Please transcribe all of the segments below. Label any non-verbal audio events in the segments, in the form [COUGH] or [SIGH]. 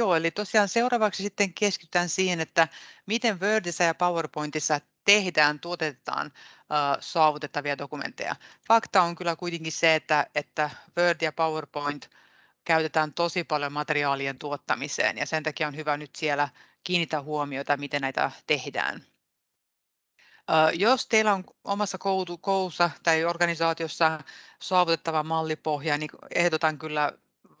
Joo, eli tosiaan seuraavaksi sitten keskitytään siihen, että miten Wordissa ja PowerPointissa tehdään, tuotetaan saavutettavia dokumentteja. Fakta on kyllä kuitenkin se, että, että Word ja PowerPoint käytetään tosi paljon materiaalien tuottamiseen ja sen takia on hyvä nyt siellä kiinnittää huomiota, miten näitä tehdään. Jos teillä on omassa koulussa tai organisaatiossa saavutettava mallipohja, niin ehdotan kyllä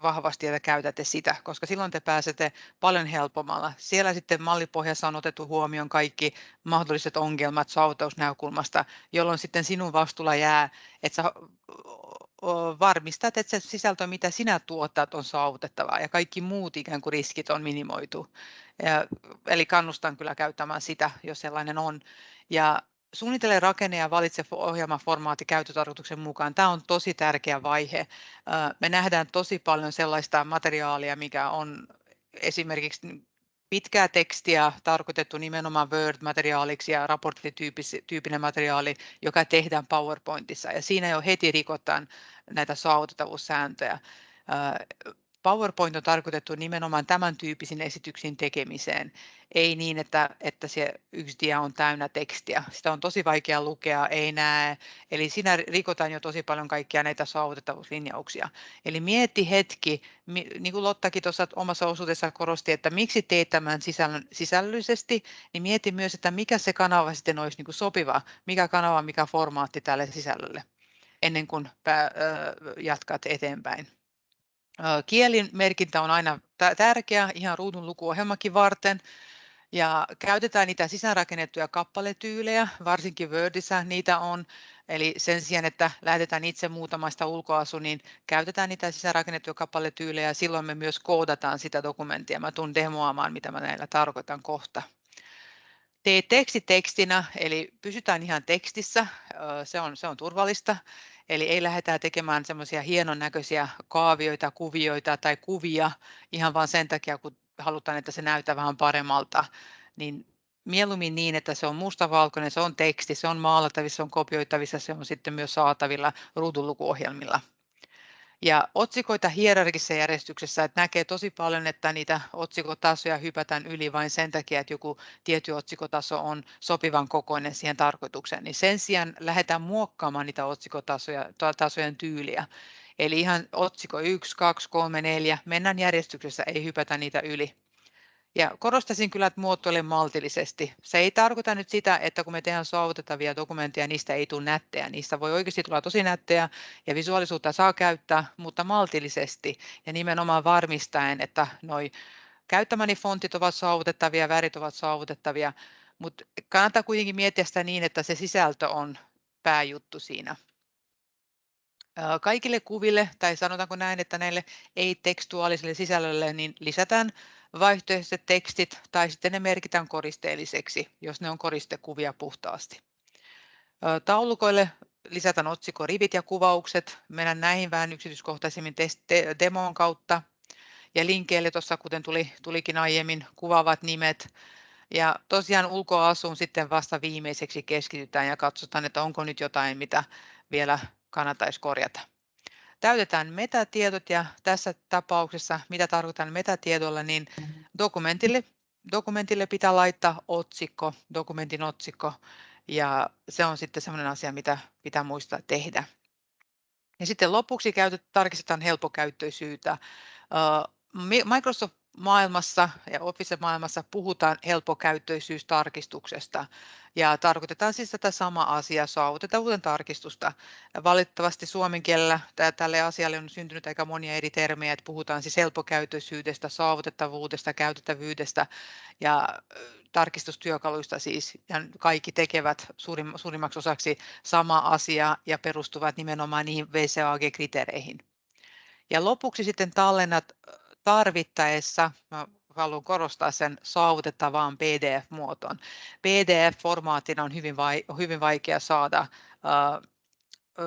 vahvasti, että käytätte sitä, koska silloin te pääsette paljon helpommalla. Siellä sitten mallipohjassa on otettu huomioon kaikki mahdolliset ongelmat saavutusnäkökulmasta, jolloin sitten sinun vastuulla jää, että sä varmistat, että se sisältö, mitä sinä tuotat, on saavutettavaa ja kaikki muut ikään kuin riskit on minimoitu. Ja, eli kannustan kyllä käyttämään sitä, jos sellainen on. Ja suunnittele rakenne ja valitse ohjelmaformaatti käyttötarkoituksen mukaan. Tämä on tosi tärkeä vaihe. Me nähdään tosi paljon sellaista materiaalia, mikä on esimerkiksi pitkää tekstiä tarkoitettu nimenomaan Word-materiaaliksi ja raporttityyppinen materiaali, joka tehdään PowerPointissa. Ja siinä jo heti rikotaan näitä saavutettavuussääntöjä. PowerPoint on tarkoitettu nimenomaan tämän tyyppisiin esityksiin tekemiseen, ei niin, että, että se yksi dia on täynnä tekstiä. Sitä on tosi vaikea lukea, ei näe. Eli siinä rikotaan jo tosi paljon kaikkia näitä saavutettavuuslinjauksia. Eli mietti hetki, niin kuin Lottakin tuossa omassa osuudessa korosti, että miksi teet tämän sisällön, sisällöllisesti, niin mieti myös, että mikä se kanava sitten olisi niin kuin sopiva, mikä kanava, mikä formaatti tälle sisällölle, ennen kuin jatkat eteenpäin. Kielin merkintä on aina tärkeä ihan ruudun lukuohjelmakin varten. Ja käytetään niitä sisäänrakennettuja kappaletyylejä, varsinkin Wordissä niitä on. Eli sen sijaan, että lähdetään itse muutamasta ulkoasu, niin käytetään niitä sisäänrakennettuja kappaletyylejä ja silloin me myös koodataan sitä dokumenttia. Mä tulen demoamaan, mitä mä näillä tarkoitan kohta. Tee teksti tekstinä, eli pysytään ihan tekstissä, se on, se on turvallista. Eli ei lähdetä tekemään semmoisia hienon näköisiä kaavioita, kuvioita tai kuvia ihan vain sen takia, kun halutaan, että se näyttää vähän paremmalta. Niin mieluummin niin, että se on mustavalkoinen, se on teksti, se on maalattavissa, se on kopioitavissa, se on sitten myös saatavilla ruudunlukuohjelmilla ja otsikoita hierarkisessa järjestyksessä, että näkee tosi paljon, että niitä otsikotasoja hypätään yli vain sen takia, että joku tietty otsikotaso on sopivan kokoinen siihen tarkoitukseen, niin sen sijaan lähdetään muokkaamaan niitä tasojen tyyliä. Eli ihan otsikko 1, 2, 3, 4, mennään järjestyksessä, ei hypätä niitä yli. Ja korostaisin kyllä, että muotoile maltillisesti. Se ei tarkoita nyt sitä, että kun me tehdään saavutettavia dokumentteja, niistä ei tule nättejä. Niistä voi oikeasti tulla tosi nättejä ja visuaalisuutta saa käyttää, mutta maltillisesti ja nimenomaan varmistaen, että noi käyttämäni fontit ovat saavutettavia, värit ovat saavutettavia, mutta kannattaa kuitenkin miettiä sitä niin, että se sisältö on pääjuttu siinä. Kaikille kuville, tai sanotaanko näin, että näille ei-tekstuaalisille sisällölle, niin lisätään vaihtoehtoiset tekstit tai sitten ne merkitään koristeelliseksi, jos ne on koristekuvia puhtaasti. Taulukoille lisätään otsikkorivit ja kuvaukset. Mennään näihin vähän yksityiskohtaisemmin demon kautta. Ja linkeille tuossa, kuten tuli, tulikin aiemmin, kuvaavat nimet. Ja tosiaan ulkoasuun sitten vasta viimeiseksi keskitytään ja katsotaan, että onko nyt jotain, mitä vielä kannattaisi korjata täytetään metatiedot ja tässä tapauksessa, mitä tarkoitan metatiedolla, niin mm-hmm. dokumentille, dokumentille pitää laittaa otsikko, dokumentin otsikko ja se on sitten sellainen asia, mitä pitää muistaa tehdä. Ja sitten lopuksi käytet, tarkistetaan helpokäyttöisyyttä. Microsoft maailmassa ja Office-maailmassa puhutaan helppokäyttöisyystarkistuksesta ja tarkoitetaan siis tätä samaa asiaa, saavutettavuuden tarkistusta. Valitettavasti suomen kielellä tälle asialle on syntynyt aika monia eri termejä, että puhutaan siis helppokäyttöisyydestä, saavutettavuudesta, käytettävyydestä ja tarkistustyökaluista siis, ja kaikki tekevät suurim, suurimmaksi osaksi sama asia ja perustuvat nimenomaan niihin VCAG-kriteereihin. Ja lopuksi sitten tallennat tarvittaessa, mä haluan korostaa sen saavutettavaan PDF-muotoon. PDF-formaatina on hyvin, vai, hyvin vaikea saada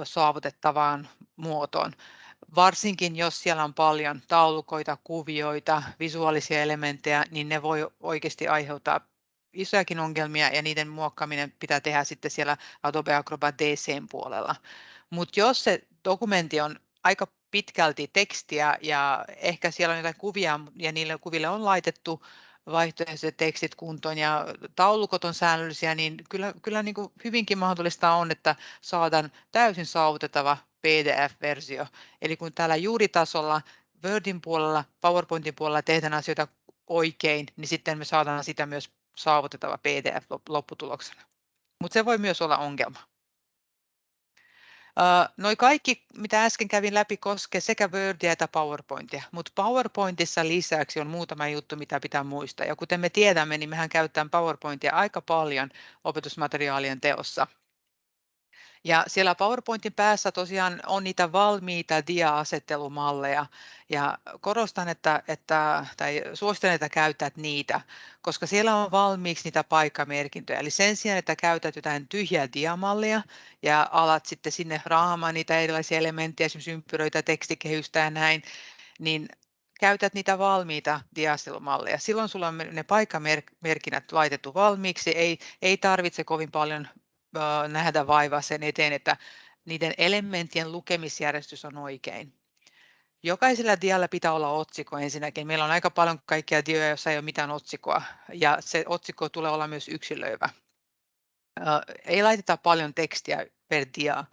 saavutettavaan muotoon. Varsinkin jos siellä on paljon taulukoita, kuvioita, visuaalisia elementtejä, niin ne voi oikeasti aiheuttaa isojakin ongelmia ja niiden muokkaaminen pitää tehdä sitten siellä Adobe Acrobat DCn puolella. Mutta jos se dokumentti on aika pitkälti tekstiä ja ehkä siellä on jotain kuvia ja niille kuville on laitettu vaihtoehtoiset tekstit kuntoon ja taulukot on säännöllisiä, niin kyllä, kyllä niin kuin hyvinkin mahdollista on, että saadaan täysin saavutettava PDF-versio. Eli kun täällä juuritasolla Wordin puolella, PowerPointin puolella tehdään asioita oikein, niin sitten me saadaan sitä myös saavutettava PDF lopputuloksena. Mutta se voi myös olla ongelma. Noi kaikki, mitä äsken kävin läpi, koskee sekä Wordia että PowerPointia, mutta PowerPointissa lisäksi on muutama juttu, mitä pitää muistaa. Ja kuten me tiedämme, niin mehän käytetään PowerPointia aika paljon opetusmateriaalien teossa. Ja siellä PowerPointin päässä tosiaan on niitä valmiita dia-asettelumalleja ja korostan, että, että, tai suosittelen, että käytät niitä, koska siellä on valmiiksi niitä paikkamerkintöjä. Eli sen sijaan, että käytät jotain tyhjää diamallia ja alat sitten sinne raamaan niitä erilaisia elementtejä, esimerkiksi ympyröitä, tekstikehystä ja näin, niin käytät niitä valmiita diastelumalleja. Silloin sulla on ne paikkamerkinnät laitettu valmiiksi, ei, ei tarvitse kovin paljon nähdä vaivaa sen eteen, että niiden elementtien lukemisjärjestys on oikein. Jokaisella dialla pitää olla otsikko ensinnäkin. Meillä on aika paljon kaikkia dioja, joissa ei ole mitään otsikkoa, ja se otsikko tulee olla myös yksilöivä. Ei laiteta paljon tekstiä per dia,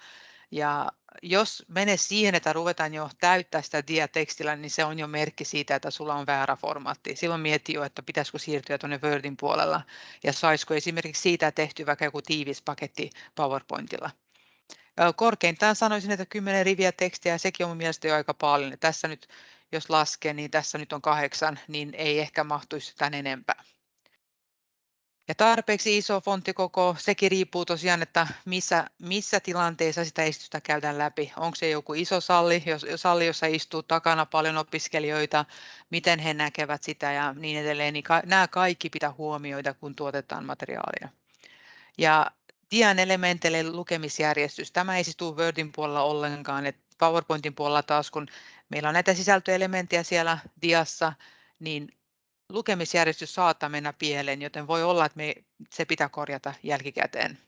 ja jos menee siihen, että ruvetaan jo täyttää sitä diatekstillä, niin se on jo merkki siitä, että sulla on väärä formaatti. Silloin miettii jo, että pitäisikö siirtyä tuonne Wordin puolella ja saisiko esimerkiksi siitä tehty vaikka joku tiivis paketti PowerPointilla. Korkeintaan sanoisin, että 10 riviä tekstiä, sekin on mielestäni jo aika paljon. Tässä nyt, jos laskee, niin tässä nyt on kahdeksan, niin ei ehkä mahtuisi tämän enempää. Ja tarpeeksi iso fonttikoko, sekin riippuu tosiaan, että missä, missä tilanteessa sitä esitystä käydään läpi. Onko se joku iso salli, jos, salli, jossa istuu takana paljon opiskelijoita, miten he näkevät sitä ja niin edelleen. Niin ka, nämä kaikki pitää huomioida, kun tuotetaan materiaalia. Ja Dian elementeille lukemisjärjestys. Tämä ei siis tule Wordin puolella ollenkaan. Et PowerPointin puolella taas, kun meillä on näitä sisältöelementtejä siellä Diassa, niin lukemisjärjestys saattaa mennä pieleen, joten voi olla, että me, se pitää korjata jälkikäteen.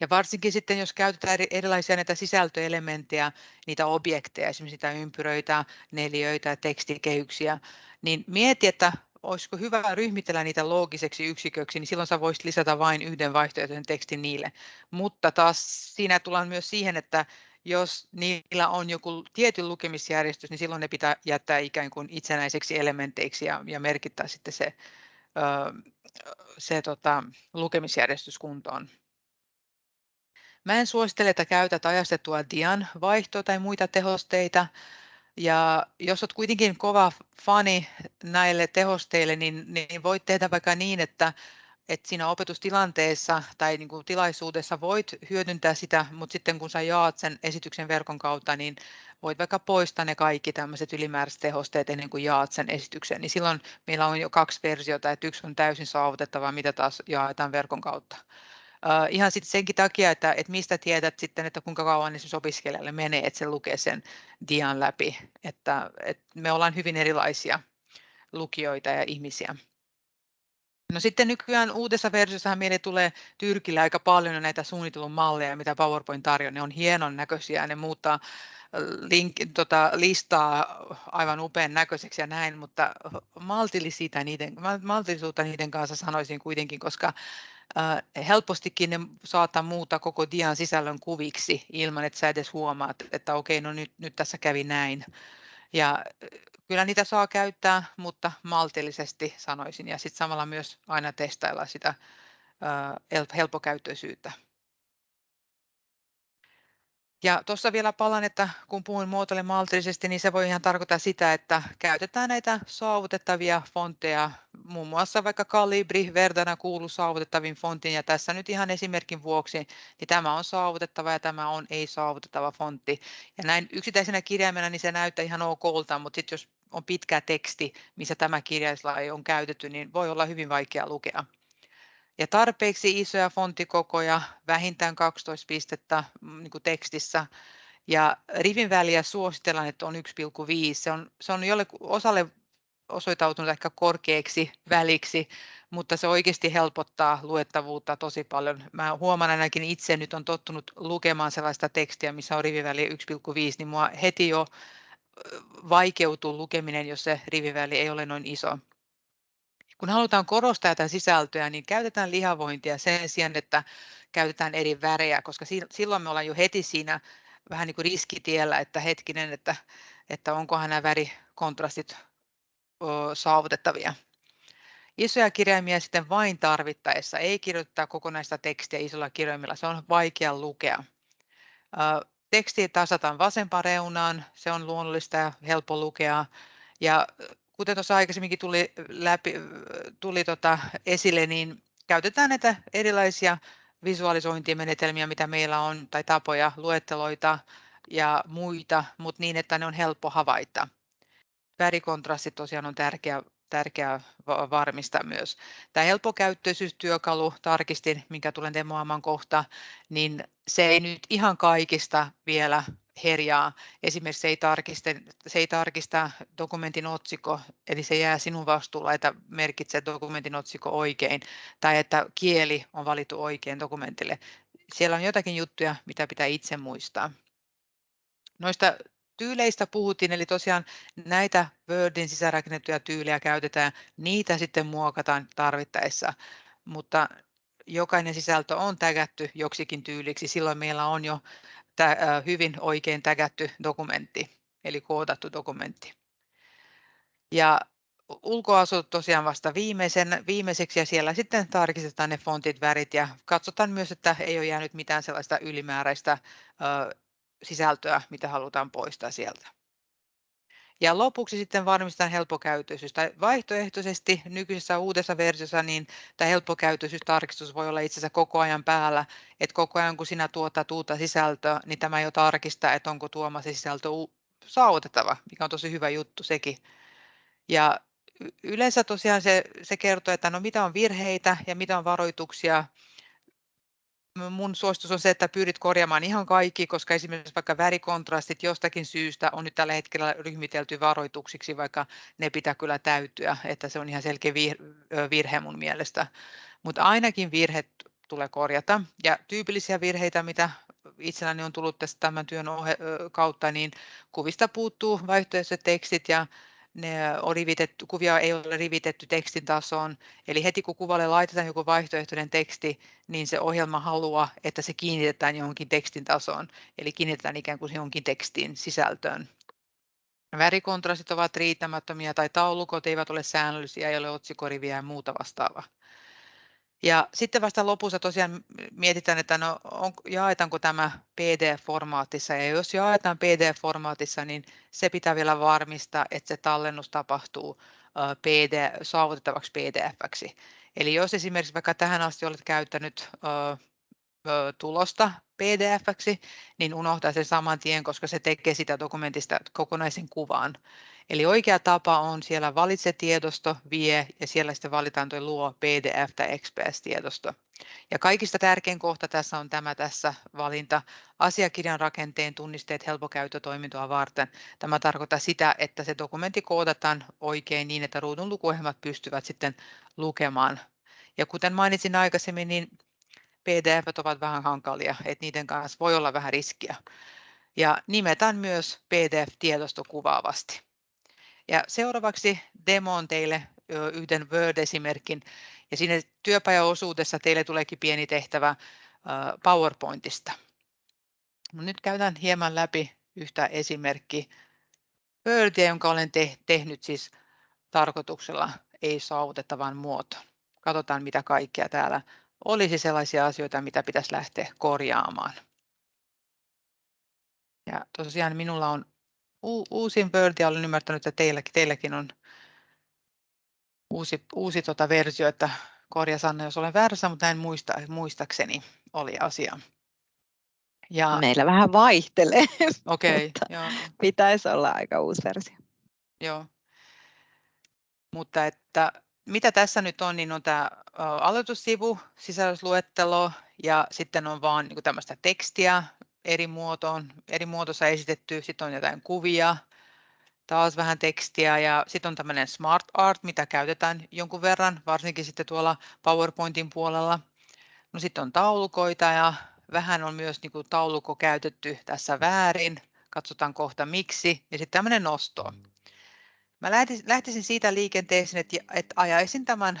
Ja varsinkin sitten, jos käytetään erilaisia näitä sisältöelementtejä, niitä objekteja, esimerkiksi niitä ympyröitä, neliöitä, tekstikehyksiä, niin mieti, että olisiko hyvä ryhmitellä niitä loogiseksi yksiköksi, niin silloin sä voisit lisätä vain yhden vaihtoehtoisen tekstin niille. Mutta taas siinä tullaan myös siihen, että jos niillä on joku tietyn lukemisjärjestys, niin silloin ne pitää jättää ikään kuin itsenäiseksi elementeiksi ja, ja merkittää sitten se, se tota, lukemisjärjestys kuntoon. Mä en suosittele, että käytät ajastettua dian vaihtoa tai muita tehosteita. Ja jos olet kuitenkin kova fani näille tehosteille, niin, niin voit tehdä vaikka niin, että että siinä opetustilanteessa tai niin kuin tilaisuudessa voit hyödyntää sitä, mutta sitten kun sä jaat sen esityksen verkon kautta, niin voit vaikka poistaa ne kaikki tämmöiset ylimääräiset tehosteet ennen kuin jaat sen esityksen, niin silloin meillä on jo kaksi versiota, että yksi on täysin saavutettava, mitä taas jaetaan verkon kautta. Uh, ihan sitten senkin takia, että, että mistä tiedät sitten, että kuinka kauan esimerkiksi opiskelijalle menee, että se lukee sen dian läpi, että, että me ollaan hyvin erilaisia lukijoita ja ihmisiä. No sitten nykyään uudessa versiossa meille tulee Tyrkillä aika paljon näitä suunnitelun malleja, mitä PowerPoint tarjoaa. Ne on hienon näköisiä, ne muuttaa link, tota, listaa aivan upean näköiseksi ja näin, mutta maltillisuutta niiden, maltillisuutta niiden kanssa sanoisin kuitenkin, koska äh, helpostikin ne saattaa muuttaa koko dian sisällön kuviksi ilman, että sä edes huomaat, että okei, no nyt, nyt tässä kävi näin. Ja kyllä niitä saa käyttää, mutta maltillisesti sanoisin ja sitten samalla myös aina testailla sitä helppokäyttöisyyttä. Ja tuossa vielä palan, että kun puhun muotoille maltillisesti, niin se voi ihan tarkoittaa sitä, että käytetään näitä saavutettavia fontteja, muun muassa vaikka Calibri Verdana kuuluu saavutettavin fontin, ja tässä nyt ihan esimerkin vuoksi, niin tämä on saavutettava ja tämä on ei-saavutettava fontti. Ja näin yksittäisenä kirjaimena niin se näyttää ihan okolta, mutta sitten jos on pitkä teksti, missä tämä kirjaislaji on käytetty, niin voi olla hyvin vaikea lukea. Ja tarpeeksi isoja fonttikokoja, vähintään 12 pistettä mm, niin kuin tekstissä. Ja rivin väliä suositellaan, että on 1,5. Se on, se on jolle osalle osoitautunut ehkä korkeaksi väliksi, mutta se oikeasti helpottaa luettavuutta tosi paljon. Mä huomaan ainakin itse nyt on tottunut lukemaan sellaista tekstiä, missä on riviväli 1,5, niin mua heti jo vaikeutuu lukeminen, jos se riviväli ei ole noin iso. Kun halutaan korostaa tätä sisältöä, niin käytetään lihavointia sen sijaan, että käytetään eri värejä, koska silloin me ollaan jo heti siinä vähän niin kuin riskitiellä, että hetkinen, että, että onkohan nämä värikontrastit saavutettavia. Isoja kirjaimia sitten vain tarvittaessa, ei kirjoittaa kokonaista tekstiä isolla kirjaimilla, se on vaikea lukea. Teksti tasataan vasempaan reunaan, se on luonnollista ja helppo lukea. Ja kuten tuossa aikaisemminkin tuli, läpi, tuli tota esille, niin käytetään näitä erilaisia visualisointimenetelmiä, mitä meillä on, tai tapoja, luetteloita ja muita, mutta niin, että ne on helppo havaita. Värikontrasti tosiaan on tärkeä, tärkeää varmistaa myös. Tämä helppokäyttöisyystyökalu, tarkistin, minkä tulen demoamaan kohta, niin se ei nyt ihan kaikista vielä herjaa. Esimerkiksi se ei, tarkista, se ei tarkista dokumentin otsikko, eli se jää sinun vastuulla, että merkitsee dokumentin otsikko oikein, tai että kieli on valittu oikein dokumentille. Siellä on jotakin juttuja, mitä pitää itse muistaa. Noista tyyleistä puhuttiin, eli tosiaan näitä Wordin sisäänrakennettuja tyylejä käytetään, niitä sitten muokataan tarvittaessa, mutta jokainen sisältö on tägätty joksikin tyyliksi, silloin meillä on jo hyvin oikein tägätty dokumentti, eli koodattu dokumentti. Ja ulkoasut tosiaan vasta viimeisen, viimeiseksi ja siellä sitten tarkistetaan ne fontit, värit ja katsotaan myös, että ei ole jäänyt mitään sellaista ylimääräistä sisältöä, mitä halutaan poistaa sieltä. Ja lopuksi sitten varmistetaan helppokäyttöisyys. Tai vaihtoehtoisesti nykyisessä uudessa versiossa niin tämä helppokäyttöisyystarkistus voi olla itse asiassa koko ajan päällä. Että koko ajan kun sinä tuotat uutta sisältöä, niin tämä jo tarkistaa, että onko tuoma se sisältö saavutettava, mikä on tosi hyvä juttu sekin. Ja yleensä tosiaan se, se kertoo, että no mitä on virheitä ja mitä on varoituksia mun suositus on se, että pyrit korjaamaan ihan kaikki, koska esimerkiksi vaikka värikontrastit jostakin syystä on nyt tällä hetkellä ryhmitelty varoituksiksi, vaikka ne pitää kyllä täytyä, että se on ihan selkeä virhe mun mielestä. Mutta ainakin virhe tulee korjata. Ja tyypillisiä virheitä, mitä itselläni on tullut tästä tämän työn kautta, niin kuvista puuttuu vaihtoehtoiset tekstit ja ne on rivitetty, kuvia ei ole rivitetty tekstin tasoon. Eli heti kun kuvalle laitetaan joku vaihtoehtoinen teksti, niin se ohjelma haluaa, että se kiinnitetään johonkin tekstin tasoon. Eli kiinnitetään ikään kuin johonkin tekstin sisältöön. Värikontrastit ovat riittämättömiä tai taulukot eivät ole säännöllisiä, ei ole otsikoriviä ja muuta vastaavaa. Ja sitten vasta lopussa tosiaan mietitään, että no, on, jaetaanko tämä PDF-formaatissa. Ja jos jaetaan PDF-formaatissa, niin se pitää vielä varmistaa, että se tallennus tapahtuu PD, saavutettavaksi PDF-ksi. Eli jos esimerkiksi vaikka tähän asti olet käyttänyt tulosta PDF-ksi, niin unohtaa sen saman tien, koska se tekee sitä dokumentista kokonaisen kuvan. Eli oikea tapa on siellä valitse tiedosto, vie ja siellä sitten valitaan tuo luo PDF tai XPS-tiedosto. Ja kaikista tärkein kohta tässä on tämä tässä valinta asiakirjan rakenteen tunnisteet helpokäyttötoimintoa varten. Tämä tarkoittaa sitä, että se dokumentti koodataan oikein niin, että ruudun lukuohjelmat pystyvät sitten lukemaan. Ja kuten mainitsin aikaisemmin, niin PDF ovat vähän hankalia, että niiden kanssa voi olla vähän riskiä. Ja nimetään myös PDF-tiedosto kuvaavasti. Ja seuraavaksi demoon teille yhden Word-esimerkin. Ja siinä työpajaosuudessa teille tuleekin pieni tehtävä PowerPointista. Nyt käydään hieman läpi yhtä esimerkki Wordia, jonka olen te- tehnyt siis tarkoituksella ei saavutettavan muotoon. Katsotaan mitä kaikkea täällä olisi sellaisia asioita, mitä pitäisi lähteä korjaamaan. Ja tosiaan minulla on uusin Word ja olen ymmärtänyt, että teilläkin, teilläkin on uusi, uusi tota versio, että korja Sanna, jos olen väärässä, mutta en muista, muistakseni oli asia. Ja... Meillä vähän vaihtelee, [LAUGHS] okay, joo. pitäisi olla aika uusi versio. Joo, mutta että mitä tässä nyt on, niin on tämä aloitussivu, sisällysluettelo ja sitten on vaan niin tämmöistä tekstiä eri muotoon, eri muotoissa esitetty, sitten on jotain kuvia, taas vähän tekstiä ja sitten on tämmöinen Smart Art, mitä käytetään jonkun verran, varsinkin sitten tuolla PowerPointin puolella. No sitten on taulukoita ja vähän on myös niin kuin taulukko käytetty tässä väärin. Katsotaan kohta miksi. Ja sitten tämmöinen nosto. Mä lähtisin siitä liikenteeseen, että, että ajaisin tämän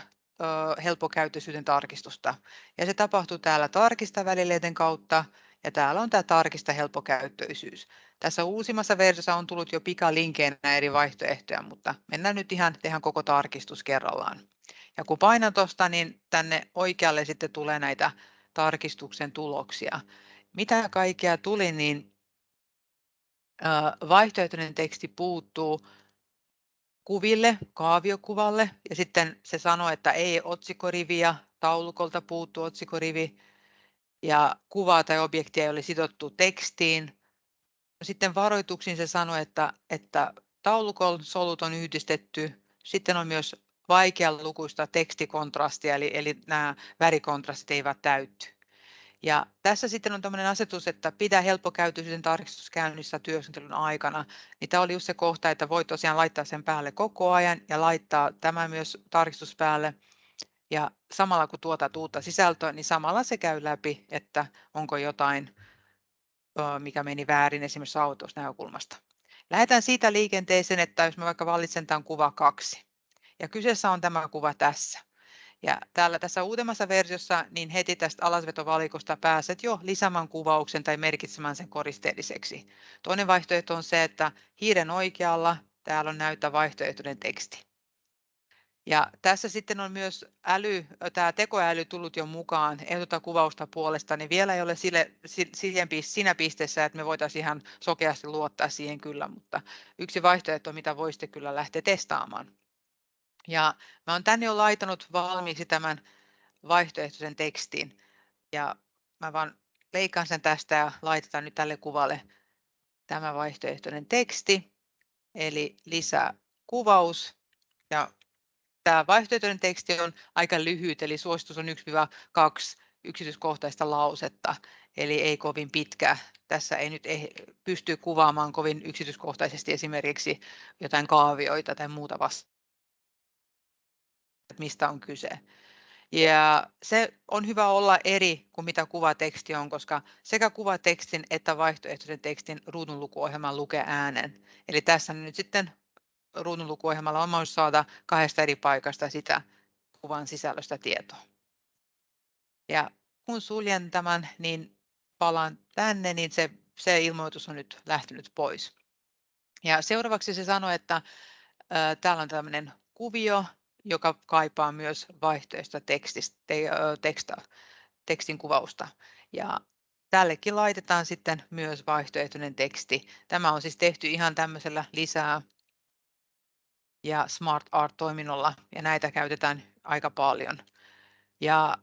helppokäyttöisyyden tarkistusta. Ja se tapahtuu täällä tarkista välileiden kautta ja täällä on tämä tarkista helppokäyttöisyys. Tässä uusimmassa versiossa on tullut jo pikalinkeinä eri vaihtoehtoja, mutta mennään nyt ihan tehdään koko tarkistus kerrallaan. Ja kun painan tuosta, niin tänne oikealle sitten tulee näitä tarkistuksen tuloksia. Mitä kaikkea tuli, niin vaihtoehtoinen teksti puuttuu kuville, kaaviokuvalle ja sitten se sanoo, että ei otsikoriviä, taulukolta puuttuu otsikorivi ja kuvaa tai objektia ole sidottu tekstiin. Sitten varoituksiin se sanoi, että, että taulukon solut on yhdistetty. Sitten on myös vaikealukuista tekstikontrastia, eli, eli nämä värikontrastit eivät täytty. Ja tässä sitten on tämmöinen asetus, että pidä helppokäytöisen tarkistus käynnissä työskentelyn aikana. Niin tämä oli just se kohta, että voi tosiaan laittaa sen päälle koko ajan ja laittaa tämä myös tarkistus päälle. Ja samalla kun tuota uutta sisältöä, niin samalla se käy läpi, että onko jotain, mikä meni väärin esimerkiksi saavutusnäkökulmasta. Lähdetään siitä liikenteeseen, että jos mä vaikka valitsen tämän kuva kaksi. Ja kyseessä on tämä kuva tässä. Ja täällä tässä uudemmassa versiossa, niin heti tästä alasvetovalikosta pääset jo lisäämään kuvauksen tai merkitsemään sen koristeelliseksi. Toinen vaihtoehto on se, että hiiren oikealla täällä on näytä vaihtoehtoinen teksti. Ja tässä sitten on myös äly, tämä tekoäly tullut jo mukaan ehdota kuvausta puolesta, niin vielä ei ole sille, siihen, siinä pisteessä, että me voitaisiin ihan sokeasti luottaa siihen kyllä, mutta yksi vaihtoehto, mitä voisitte kyllä lähteä testaamaan. Ja mä olen tänne jo laitanut valmiiksi tämän vaihtoehtoisen tekstin ja mä vaan leikkaan sen tästä ja laitetaan nyt tälle kuvalle tämä vaihtoehtoinen teksti, eli lisää kuvaus ja Tämä vaihtoehtoinen teksti on aika lyhyt, eli suositus on 1-2 yksityiskohtaista lausetta, eli ei kovin pitkä. Tässä ei nyt pysty kuvaamaan kovin yksityiskohtaisesti esimerkiksi jotain kaavioita tai muuta vasta, mistä on kyse. Ja se on hyvä olla eri kuin mitä kuvateksti on, koska sekä kuvatekstin että vaihtoehtoisen tekstin ruudunlukuohjelman lukee äänen. Eli tässä nyt sitten ruudunlukuohjelmalla on mahdollisuus saada kahdesta eri paikasta sitä kuvan sisällöstä tietoa. Ja kun suljen tämän, niin palaan tänne, niin se, se ilmoitus on nyt lähtenyt pois. Ja seuraavaksi se sanoi, että ää, täällä on tämmöinen kuvio, joka kaipaa myös vaihtoehtoista tekstistä, te, teksta, tekstin kuvausta. Ja tällekin laitetaan sitten myös vaihtoehtoinen teksti. Tämä on siis tehty ihan tämmöisellä lisää ja Smart Art-toiminnolla ja näitä käytetään aika paljon. Ja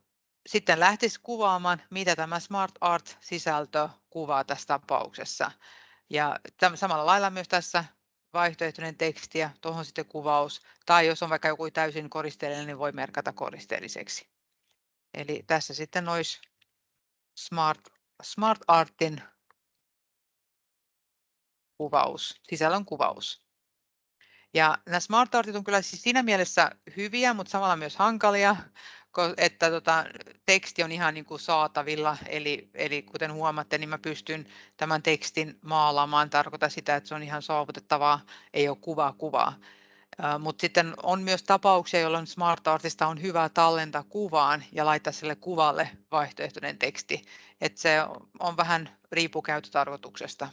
sitten lähtisi kuvaamaan, mitä tämä Smart Art-sisältö kuvaa tässä tapauksessa. Ja samalla lailla myös tässä vaihtoehtoinen teksti ja tuohon sitten kuvaus. Tai jos on vaikka joku täysin koristeellinen, niin voi merkata koristeelliseksi. Eli tässä sitten olisi Smart, Smart Artin kuvaus, sisällön kuvaus. Ja nämä smart artit on kyllä siis siinä mielessä hyviä, mutta samalla myös hankalia, että tota, teksti on ihan niin kuin saatavilla. Eli, eli kuten huomaatte, niin mä pystyn tämän tekstin maalaamaan. Tarkoita sitä, että se on ihan saavutettavaa, ei ole kuvaa kuvaa. Mutta sitten on myös tapauksia, jolloin Smart Artista on hyvä tallentaa kuvaan ja laittaa sille kuvalle vaihtoehtoinen teksti. Et se on vähän riippu käyttötarkoituksesta.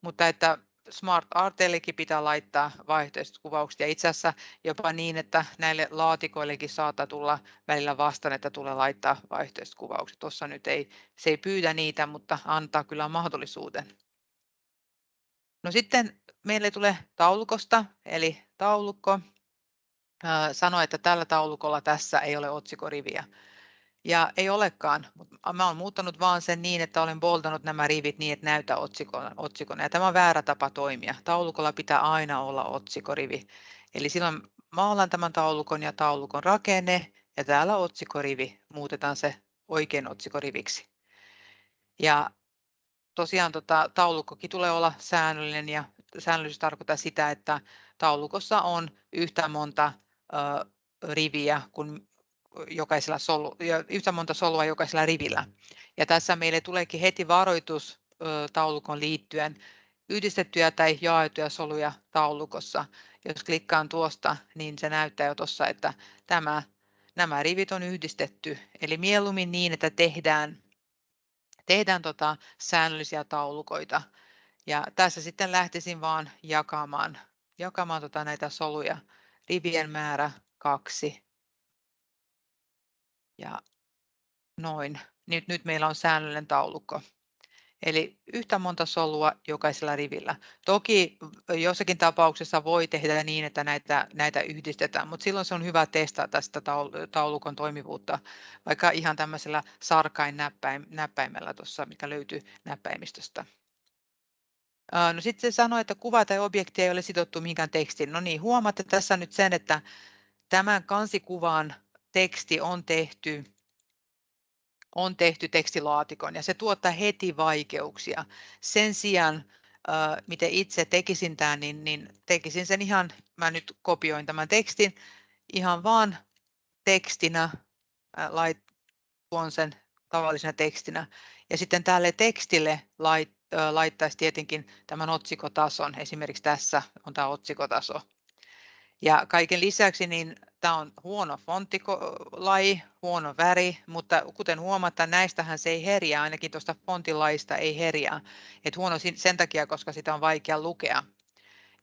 Mutta että Smart Artellekin pitää laittaa vaihtoehtoiset kuvaukset ja itse asiassa jopa niin, että näille laatikoillekin saattaa tulla välillä vastaan, että tulee laittaa vaihtoehtoiset kuvaukset. Tuossa nyt ei, se ei pyydä niitä, mutta antaa kyllä mahdollisuuden. No sitten meille tulee taulukosta, eli taulukko sanoo, että tällä taulukolla tässä ei ole otsikoriviä. Ja ei olekaan, mutta mä olen muuttanut vaan sen niin, että olen boltannut nämä rivit niin, että näytä otsikon. Ja tämä on väärä tapa toimia. Taulukolla pitää aina olla otsikorivi. Eli silloin maalan tämän taulukon ja taulukon rakenne ja täällä otsikorivi muutetaan se oikein otsikoriviksi. Ja tosiaan tota, taulukkokin tulee olla säännöllinen ja säännöllisyys tarkoittaa sitä, että taulukossa on yhtä monta riviä kuin jokaisella solu, yhtä monta solua jokaisella rivillä. Ja tässä meille tuleekin heti varoitus taulukon liittyen yhdistettyjä tai jaettuja soluja taulukossa. Jos klikkaan tuosta, niin se näyttää jo tuossa, että tämä, nämä rivit on yhdistetty. Eli mieluummin niin, että tehdään, tehdään tota säännöllisiä taulukoita. Ja tässä sitten lähtisin vaan jakamaan, jakamaan tota näitä soluja. Rivien määrä kaksi. Ja noin. Nyt, nyt meillä on säännöllinen taulukko. Eli yhtä monta solua jokaisella rivillä. Toki jossakin tapauksessa voi tehdä niin, että näitä, näitä yhdistetään, mutta silloin se on hyvä testata sitä taulukon toimivuutta, vaikka ihan tämmöisellä sarkain näppäimellä tuossa, mikä löytyy näppäimistöstä. No sitten se sanoi, että kuva tai objekti ei ole sidottu mihinkään tekstiin. No niin, huomaatte tässä nyt sen, että tämän kansikuvan teksti on tehty on tehty tekstilaatikon ja se tuottaa heti vaikeuksia. Sen sijaan, äh, miten itse tekisin tämän, niin, niin tekisin sen ihan, mä nyt kopioin tämän tekstin, ihan vaan tekstinä, äh, lait, tuon sen tavallisena tekstinä. Ja sitten tälle tekstille lait, laittaisi tietenkin tämän otsikotason, esimerkiksi tässä on tämä otsikotaso. Ja kaiken lisäksi niin tämä on huono fonttilaji, huono väri, mutta kuten huomataan, näistähän se ei herjää, ainakin tuosta fontilaista ei herjää. Et huono sen takia, koska sitä on vaikea lukea.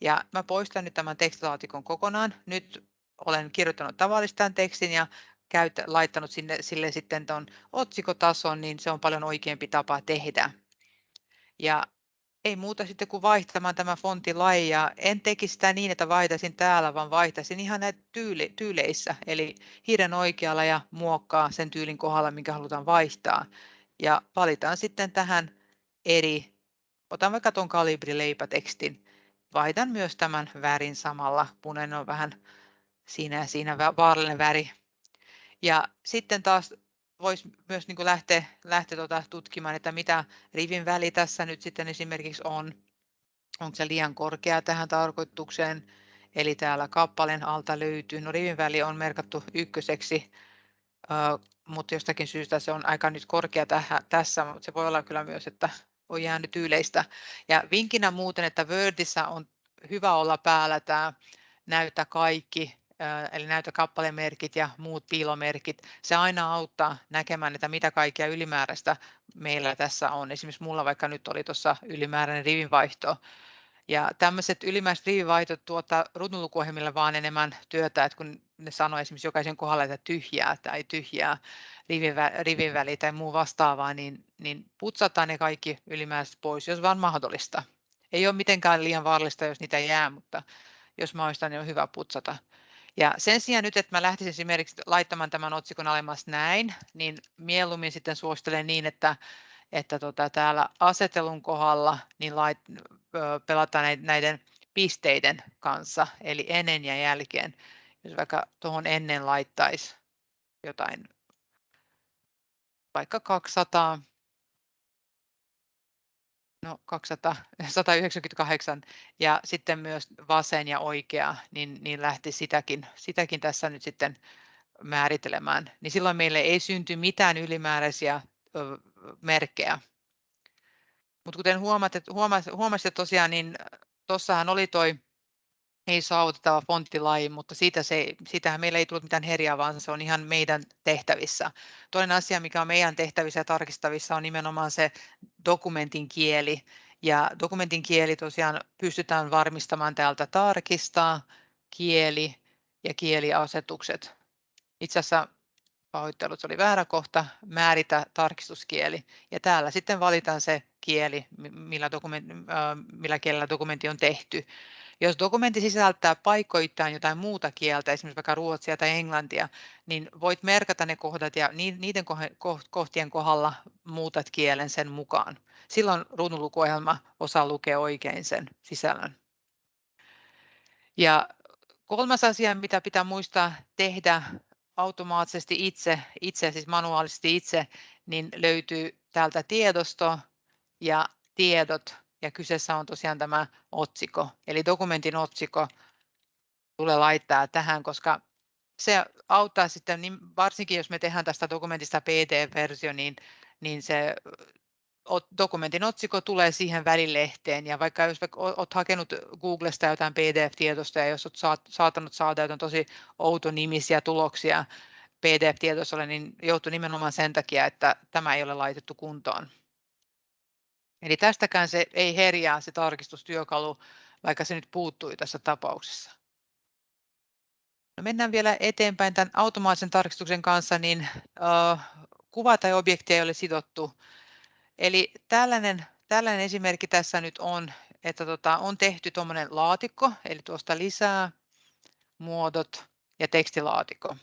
Ja mä poistan nyt tämän tekstilaatikon kokonaan. Nyt olen kirjoittanut tavallistaan tekstin ja käyt, laittanut sinne, sille sitten tuon otsikotason, niin se on paljon oikeampi tapa tehdä. Ja ei muuta sitten kuin vaihtamaan tämä fontilaji ja en tekisi sitä niin, että vaihtaisin täällä, vaan vaihtaisin ihan näitä tyyli, tyyleissä, eli hiiren oikealla ja muokkaa sen tyylin kohdalla, minkä halutaan vaihtaa. Ja valitaan sitten tähän eri, otan vaikka tuon kalibrileipätekstin, vaihdan myös tämän värin samalla, punainen on vähän siinä ja siinä vaarallinen väri. Ja sitten taas voisi myös niin kuin lähteä, lähteä tuota tutkimaan, että mitä rivin väli tässä nyt sitten esimerkiksi on. Onko se liian korkea tähän tarkoitukseen? Eli täällä kappaleen alta löytyy. No rivin väli on merkattu ykköseksi, mutta jostakin syystä se on aika nyt korkea tähän, tässä, mutta se voi olla kyllä myös, että on jäänyt yleistä. Ja vinkkinä muuten, että Wordissä on hyvä olla päällä tämä näytä kaikki eli näytä kappalemerkit ja muut piilomerkit. Se aina auttaa näkemään, että mitä kaikkia ylimääräistä meillä tässä on. Esimerkiksi mulla vaikka nyt oli tuossa ylimääräinen rivinvaihto. Ja tämmöiset ylimääräiset rivinvaihtot tuottaa ruutunlukuohjelmille vaan enemmän työtä, että kun ne sanoo esimerkiksi jokaisen kohdalla, että tyhjää tai tyhjää rivin väli tai muu vastaavaa, niin, niin putsataan ne kaikki ylimääräiset pois, jos vaan mahdollista. Ei ole mitenkään liian vaarallista, jos niitä jää, mutta jos mahdollista, niin on hyvä putsata. Ja sen sijaan nyt, että mä lähtisin esimerkiksi laittamaan tämän otsikon alemmas näin, niin mieluummin sitten suosittelen niin, että, että tota, täällä asetelun kohdalla niin lait, pelataan näiden pisteiden kanssa, eli ennen ja jälkeen. Jos vaikka tuohon ennen laittaisi jotain, vaikka 200, No 200, 198 ja sitten myös vasen ja oikea, niin, niin lähti sitäkin, sitäkin tässä nyt sitten määrittelemään. Niin silloin meille ei synty mitään ylimääräisiä ö, merkkejä. Mutta kuten huomasit, huomasit tosiaan, niin tuossahan oli toi ei saavutettava fonttilaji, mutta siitä se, siitähän meillä ei tullut mitään herjaa, vaan se on ihan meidän tehtävissä. Toinen asia, mikä on meidän tehtävissä ja tarkistavissa, on nimenomaan se dokumentin kieli. Ja dokumentin kieli tosiaan pystytään varmistamaan täältä tarkistaa, kieli ja kieliasetukset. Itse asiassa pahoittelut, oli väärä kohta, määritä tarkistuskieli. Ja täällä sitten valitaan se kieli, millä, dokument, millä kielellä dokumentti on tehty. Jos dokumentti sisältää paikoittain jotain muuta kieltä, esimerkiksi vaikka ruotsia tai englantia, niin voit merkata ne kohdat ja niiden kohtien kohdalla muutat kielen sen mukaan. Silloin ruudunlukuohjelma osaa lukea oikein sen sisällön. Ja kolmas asia, mitä pitää muistaa tehdä automaattisesti itse, itse siis manuaalisesti itse, niin löytyy täältä tiedosto ja tiedot ja kyseessä on tosiaan tämä otsikko. Eli dokumentin otsikko tulee laittaa tähän, koska se auttaa sitten, niin varsinkin jos me tehdään tästä dokumentista PDF-versio, niin, niin se dokumentin otsikko tulee siihen välilehteen ja vaikka jos olet hakenut Googlesta jotain PDF-tietosta ja jos olet saattanut saada jotain tosi outonimisiä tuloksia PDF-tietoiselle, niin joutuu nimenomaan sen takia, että tämä ei ole laitettu kuntoon. Eli tästäkään se ei herjää se tarkistustyökalu, vaikka se nyt puuttui tässä tapauksessa. No mennään vielä eteenpäin tämän automaattisen tarkistuksen kanssa, niin uh, kuva tai objekti ei ole sidottu. Eli tällainen, tällainen esimerkki tässä nyt on, että tota, on tehty tuommoinen laatikko, eli tuosta lisää, muodot ja tekstilaatikko.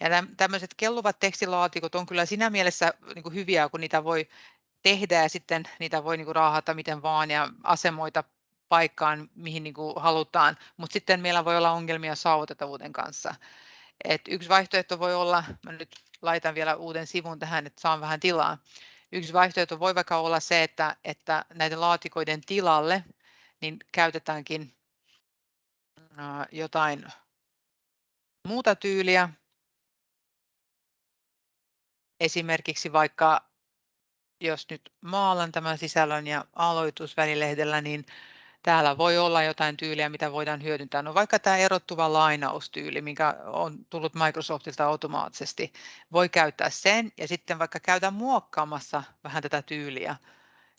Ja tämmöiset kelluvat tekstilaatikot on kyllä siinä mielessä niin kuin hyviä, kun niitä voi tehdä ja sitten niitä voi niin kuin raahata miten vaan ja asemoita paikkaan, mihin niin kuin halutaan, mutta sitten meillä voi olla ongelmia saavutettavuuden kanssa. Et yksi vaihtoehto voi olla, mä nyt laitan vielä uuden sivun tähän, että saan vähän tilaa. Yksi vaihtoehto voi vaikka olla se, että, että näiden laatikoiden tilalle niin käytetäänkin jotain muuta tyyliä. Esimerkiksi vaikka jos nyt maalan tämän sisällön ja aloitusvälilehdellä, niin täällä voi olla jotain tyyliä, mitä voidaan hyödyntää. No vaikka tämä erottuva lainaustyyli, mikä on tullut Microsoftilta automaattisesti, voi käyttää sen ja sitten vaikka käydä muokkaamassa vähän tätä tyyliä.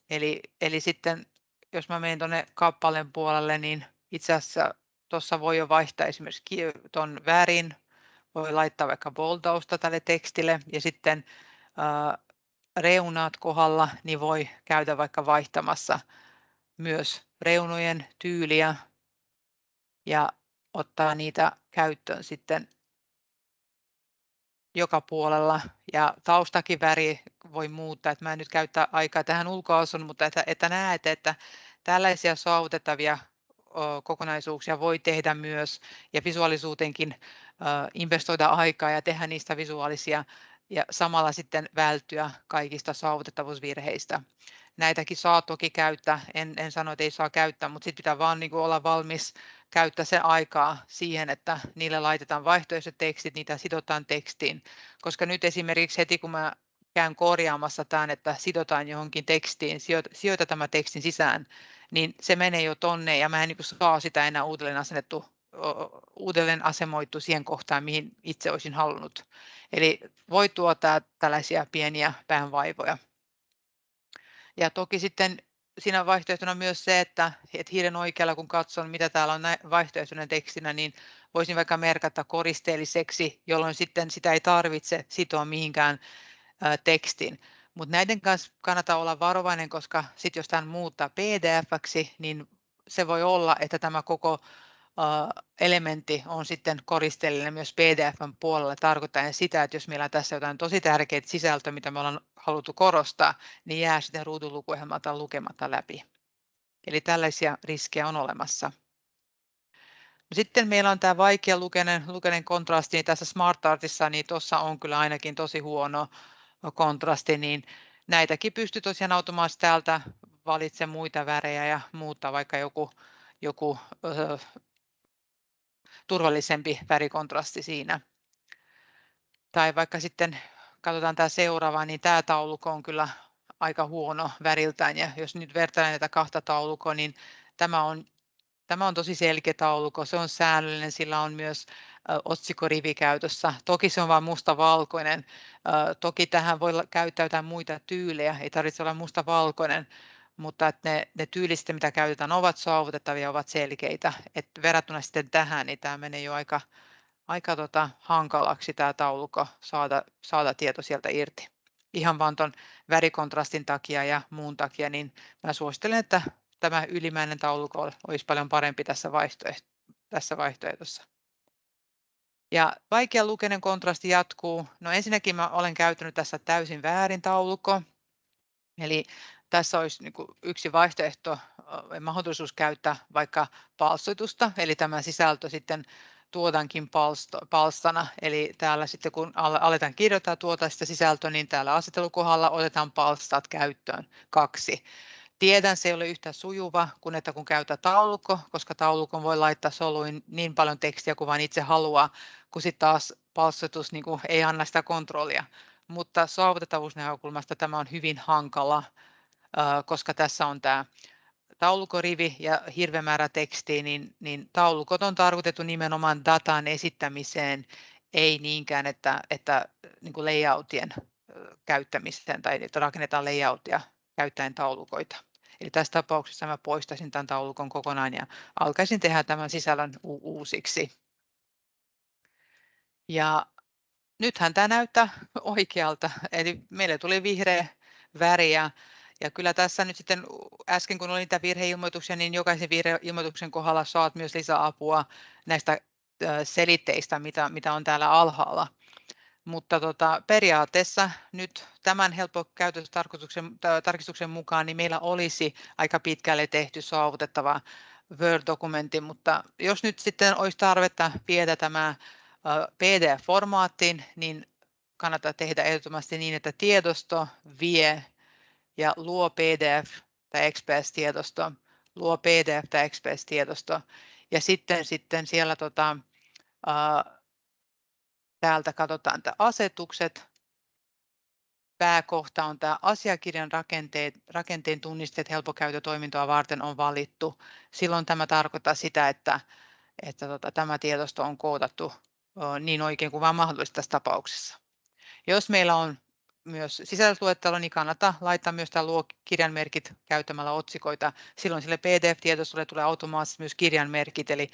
Eli, eli sitten jos mä menen tuonne kappaleen puolelle, niin itse asiassa tuossa voi jo vaihtaa esimerkiksi tuon värin, voi laittaa vaikka boltausta tälle tekstille ja sitten reunat kohdalla, niin voi käydä vaikka vaihtamassa myös reunojen tyyliä ja ottaa niitä käyttöön sitten joka puolella. Ja taustakin väri voi muuttaa, että mä en nyt käyttää aikaa tähän ulkoasun, mutta että, että näette, että tällaisia saavutettavia kokonaisuuksia voi tehdä myös ja visuaalisuuteenkin investoida aikaa ja tehdä niistä visuaalisia ja samalla sitten välttyä kaikista saavutettavuusvirheistä. Näitäkin saa toki käyttää, en, en sano, että ei saa käyttää, mutta sitten pitää vaan niin olla valmis käyttää se aikaa siihen, että niille laitetaan vaihtoehtoiset tekstit, niitä sidotaan tekstiin. Koska nyt esimerkiksi heti kun mä käyn korjaamassa tämän, että sidotaan johonkin tekstiin, sijoita tämä tekstin sisään, niin se menee jo tonne ja mä en niin saa sitä enää uudelleen asennettu uudelleen asemoitu siihen kohtaan, mihin itse olisin halunnut. Eli voi tuottaa tällaisia pieniä päänvaivoja. Ja toki sitten siinä vaihtoehtona myös se, että, että hiiren oikealla kun katson, mitä täällä on vaihtoehtoinen tekstinä, niin voisin vaikka merkata koristeelliseksi, jolloin sitten sitä ei tarvitse sitoa mihinkään tekstiin. Mutta näiden kanssa kannattaa olla varovainen, koska sitten jos tämän muuttaa PDF-ksi, niin se voi olla, että tämä koko elementti on sitten koristeellinen myös PDFn puolella tarkoittaen sitä, että jos meillä on tässä jotain tosi tärkeitä sisältöä, mitä me ollaan haluttu korostaa, niin jää sitten ruudunlukuohjelmalta lukematta läpi. Eli tällaisia riskejä on olemassa. Sitten meillä on tämä vaikea lukeinen kontrasti, niin tässä SmartArtissa, niin tuossa on kyllä ainakin tosi huono kontrasti, niin näitäkin pystyy tosiaan automaattisesti täältä valitsemaan muita värejä ja muuttaa vaikka joku, joku turvallisempi värikontrasti siinä. Tai vaikka sitten katsotaan tämä seuraava, niin tämä taulukko on kyllä aika huono väriltään. Ja jos nyt vertailen näitä kahta taulukkoa, niin tämä on, tämä on tosi selkeä taulukko. Se on säännöllinen, sillä on myös otsikorivi käytössä. Toki se on vain musta-valkoinen. Toki tähän voi käyttää jotain muita tyylejä, ei tarvitse olla musta-valkoinen, mutta että ne, ne tyylit, mitä käytetään, ovat saavutettavia, ovat selkeitä. Et verrattuna sitten tähän, niin tämä menee jo aika, aika tota, hankalaksi tämä taulukko saada, saada tieto sieltä irti. Ihan vaan tuon värikontrastin takia ja muun takia, niin mä suosittelen, että tämä ylimäinen taulukko olisi paljon parempi tässä, vaihtoehto, tässä vaihtoehtossa. Ja vaikea lukeinen kontrasti jatkuu. No ensinnäkin mä olen käyttänyt tässä täysin väärin taulukko. Eli tässä olisi niin yksi vaihtoehto, mahdollisuus käyttää vaikka palstoitusta, eli tämä sisältö sitten tuotankin palstana, eli täällä sitten kun aletaan kirjoittaa tuota sitä sisältöä, niin täällä asettelukohdalla otetaan palstat käyttöön kaksi. Tiedän, se ei ole yhtä sujuva kuin että kun käytä taulukko, koska taulukon voi laittaa soluin niin paljon tekstiä kuin vain itse haluaa, kun sitten taas palstotus niin ei anna sitä kontrollia. Mutta saavutettavuusnäkökulmasta tämä on hyvin hankala, koska tässä on tämä taulukorivi ja hirveä määrä tekstiä, niin, niin taulukot on tarkoitettu nimenomaan datan esittämiseen, ei niinkään, että, että niin kuin layoutien käyttämiseen tai että rakennetaan layoutia käyttäen taulukoita. Eli tässä tapauksessa mä poistaisin tämän taulukon kokonaan ja alkaisin tehdä tämän sisällön uusiksi. Ja nythän tämä näyttää [LAUGHS] oikealta, eli meille tuli vihreä väri ja, ja kyllä tässä nyt sitten äsken kun oli niitä virheilmoituksia, niin jokaisen virheilmoituksen kohdalla saat myös lisäapua näistä selitteistä, mitä, mitä on täällä alhaalla. Mutta tota, periaatteessa nyt tämän helppo käytöstarkistuksen mukaan niin meillä olisi aika pitkälle tehty saavutettava Word-dokumentti, mutta jos nyt sitten olisi tarvetta viedä tämä PDF-formaattiin, niin kannattaa tehdä ehdottomasti niin, että tiedosto vie ja luo PDF tai XPS-tiedosto, luo PDF tai XPS-tiedosto ja sitten, sitten siellä tota, Täältä katsotaan että asetukset. Pääkohta on tämä asiakirjan rakenteet, rakenteen tunnisteet helpokäyttötoimintoa varten on valittu. Silloin tämä tarkoittaa sitä, että, että tota, tämä tiedosto on koodattu niin oikein kuin vain mahdollista tässä tapauksessa. Jos meillä on myös sisällysluettelo, niin kannattaa laittaa myös tämä luo kirjanmerkit käyttämällä otsikoita. Silloin sille PDF-tietostolle tulee automaattisesti myös kirjanmerkit, eli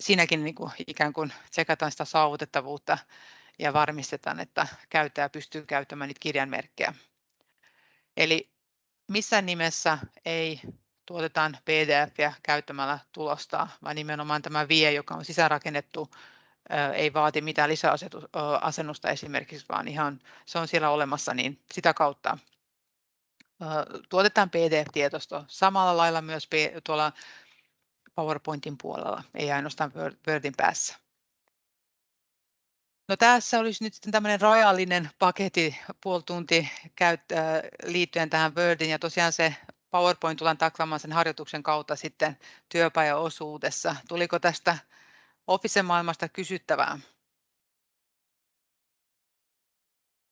siinäkin niin kuin ikään kuin tsekataan sitä saavutettavuutta ja varmistetaan, että käyttäjä pystyy käyttämään niitä kirjanmerkkejä. Eli missään nimessä ei tuotetaan PDF käyttämällä tulosta, vaan nimenomaan tämä vie, joka on sisäänrakennettu, ei vaati mitään lisäasennusta esimerkiksi, vaan ihan se on siellä olemassa, niin sitä kautta tuotetaan PDF-tietosto. Samalla lailla myös tuolla PowerPointin puolella, ei ainoastaan Wordin päässä. No tässä olisi nyt sitten tämmöinen rajallinen paketti puoli tunti liittyen tähän Wordin ja tosiaan se PowerPoint tullaan taklaamaan sen harjoituksen kautta sitten työpajaosuudessa. Tuliko tästä Office-maailmasta kysyttävää?